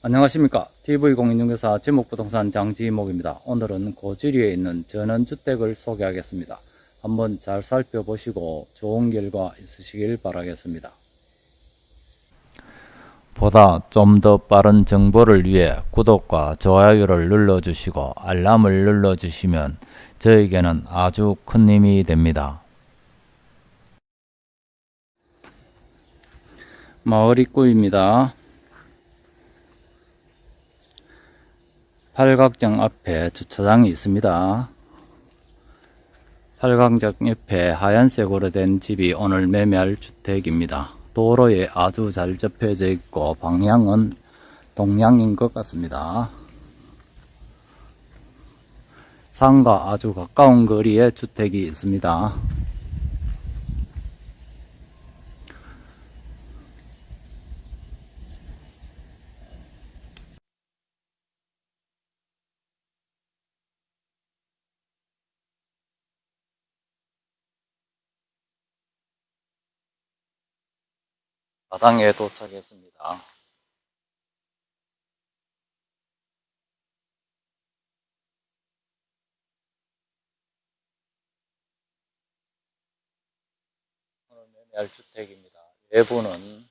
안녕하십니까. TV공인중개사 지목부동산 장지목입니다. 오늘은 고지리에 있는 전원주택을 소개하겠습니다. 한번 잘 살펴보시고 좋은 결과 있으시길 바라겠습니다. 보다 좀 더 빠른 정보를 위해 구독과 좋아요를 눌러주시고 알람을 눌러주시면 저에게는 아주 큰 힘이 됩니다 마을 입구입니다 팔각정 앞에 주차장이 있습니다. 팔각정 옆에 하얀색으로 된 집이 오늘 매매할 주택입니다. 도로에 아주 잘 접혀져 있고 방향은 동향인 것 같습니다. 산과 아주 가까운 거리에 주택이 있습니다. 마당에 도착했습니다. 매매할 주택입니다. 외부는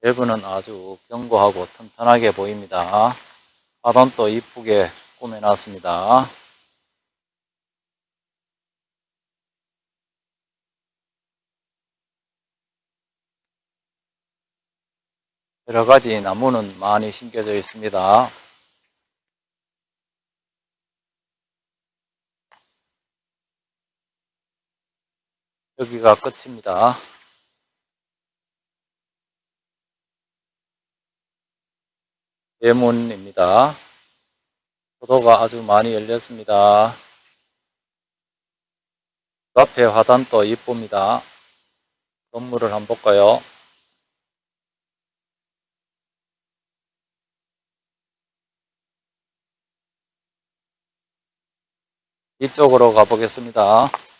외부는 아주 견고하고 튼튼하게 보입니다. 하단도 이쁘게 꾸며놨습니다. 여러 가지 나무는 많이 심겨져 있습니다. 여기가 끝입니다. 대문입니다. 포도가 아주 많이 열렸습니다. 그 앞에 화단도 이쁩니다. 건물을 한번 볼까요? 이쪽으로 가보겠습니다.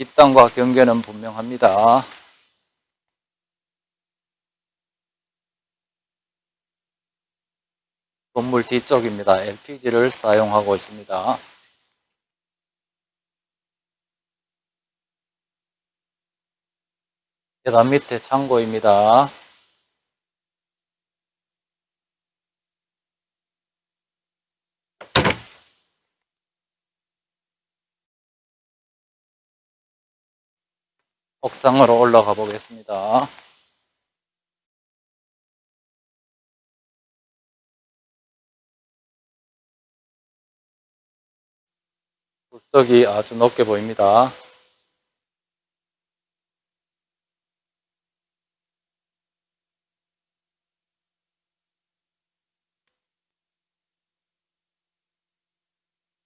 이 땅과 경계는 분명합니다. 건물 뒤쪽입니다. LPG를 사용하고 있습니다. 계단 밑에 창고입니다. 옥상으로 올라가 보겠습니다. 굴떡이 아주 높게 보입니다.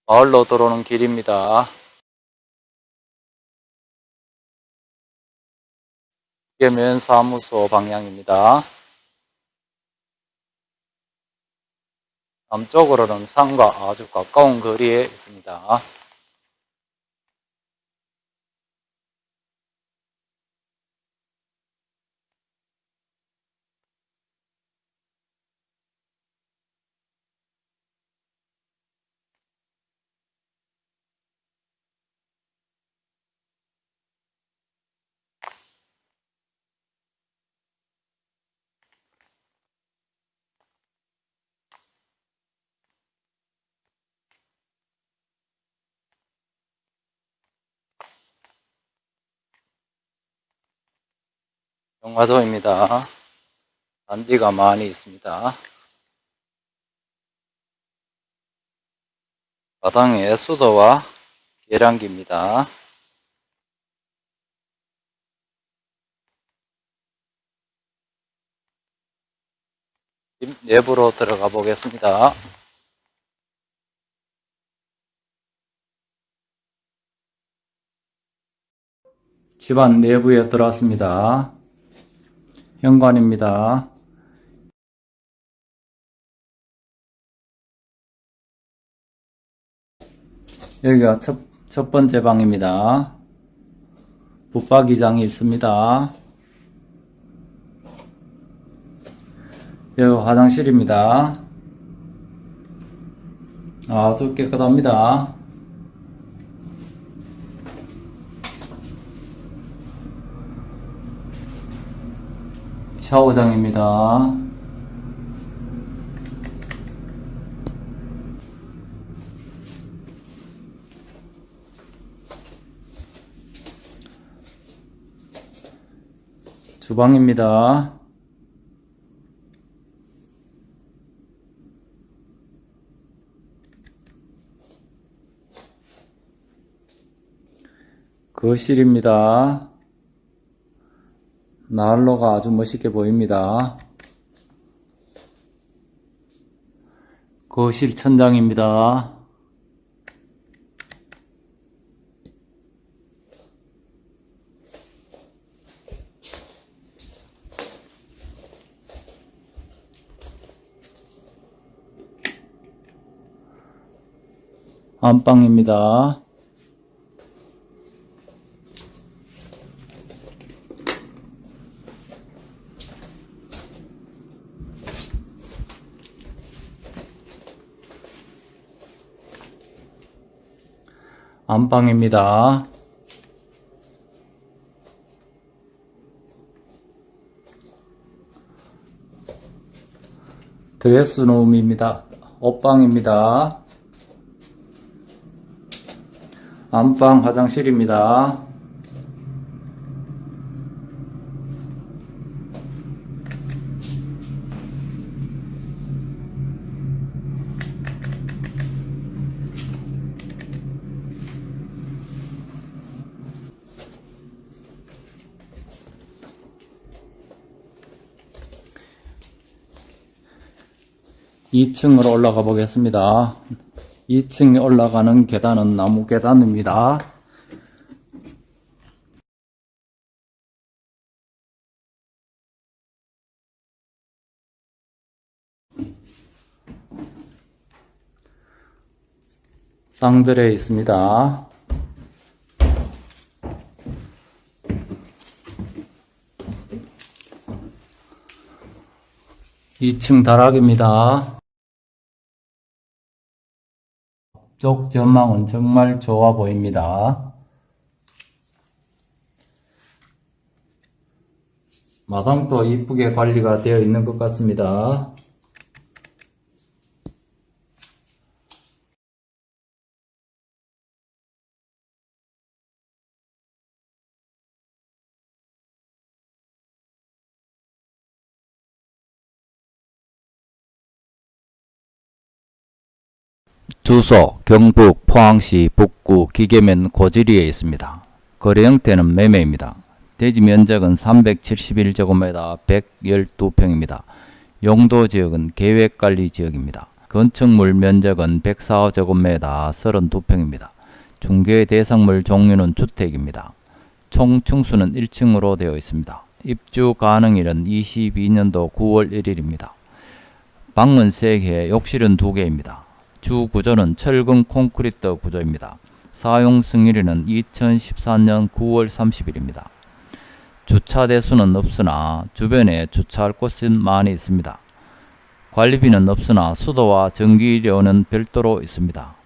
마을로 들어오는 길입니다. 이계면 사무소 방향입니다. 남쪽으로는 산과 아주 가까운 거리에 있습니다. 영화도입니다. 단지가 많이 있습니다. 마당에 수도와 계량기입니다. 집 내부로 들어가 보겠습니다. 집안 내부에 들어왔습니다. 현관입니다. 여기가 첫, 첫 번째 방입니다. 붙박이장이 있습니다. 여기 화장실입니다. 아주 깨끗합니다. 샤워장입니다. 주방입니다. 거실입니다. 난로가 아주 멋있게 보입니다. 거실 천장입니다. 안방입니다. 안방입니다. 드레스룸입니다. 옷방입니다. 안방 화장실입니다. 이층으로 올라가 보겠습니다. 2층에 올라가는 계단은 나무 계단입니다. 쌍들에 있습니다. 2층 다락입니다. 쪽 전망은 정말 좋아 보입니다. 마당도 이쁘게 관리가 되어 있는 것 같습니다. 주소 경북 포항시 북구 기계면 고지리에 있습니다. 거래 형태는 매매입니다. 대지 면적은 371제곱미터 112평입니다. 용도 지역은 계획관리 지역입니다. 건축물 면적은 104제곱미터 32평입니다. 중개 대상물 종류는 주택입니다. 총 층수는 1층으로 되어 있습니다. 입주 가능일은 22년도 9월 1일입니다. 방은 3개, 욕실은 2개입니다. 주 구조는 철근 콘크리트 구조입니다. 사용 승일은 2014년 9월 30일입니다. 주차 대수는 없으나 주변에 주차할 곳은 많이 있습니다. 관리비는 없으나 수도와 전기료는 별도로 있습니다.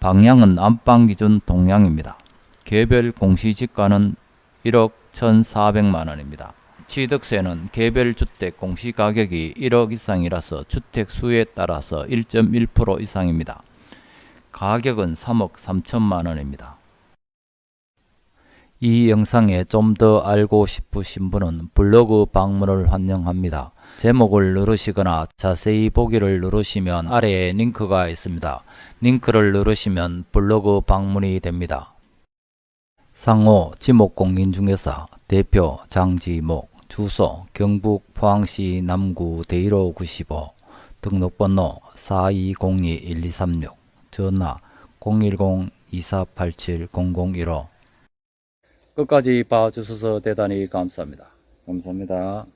방향은 안방 기준 동향입니다. 개별 공시지가는 1억 1,400만 원입니다. 취득세는 개별 주택 공시가격이 1억 이상이라서 주택 수에 따라서 1.1% 이상입니다. 가격은 3억 3천만 원입니다. 이 영상에 좀 더 알고 싶으신 분은 블로그 방문을 환영합니다. 제목을 누르시거나 자세히 보기를 누르시면 아래에 링크가 있습니다. 링크를 누르시면 블로그 방문이 됩니다. 상호 지목공인중개사 대표 장지목 주소 경북 포항시 남구 대일호 95 등록번호 4202-1236 전화 010-2487-0015 끝까지 봐주셔서 대단히 감사합니다. 감사합니다.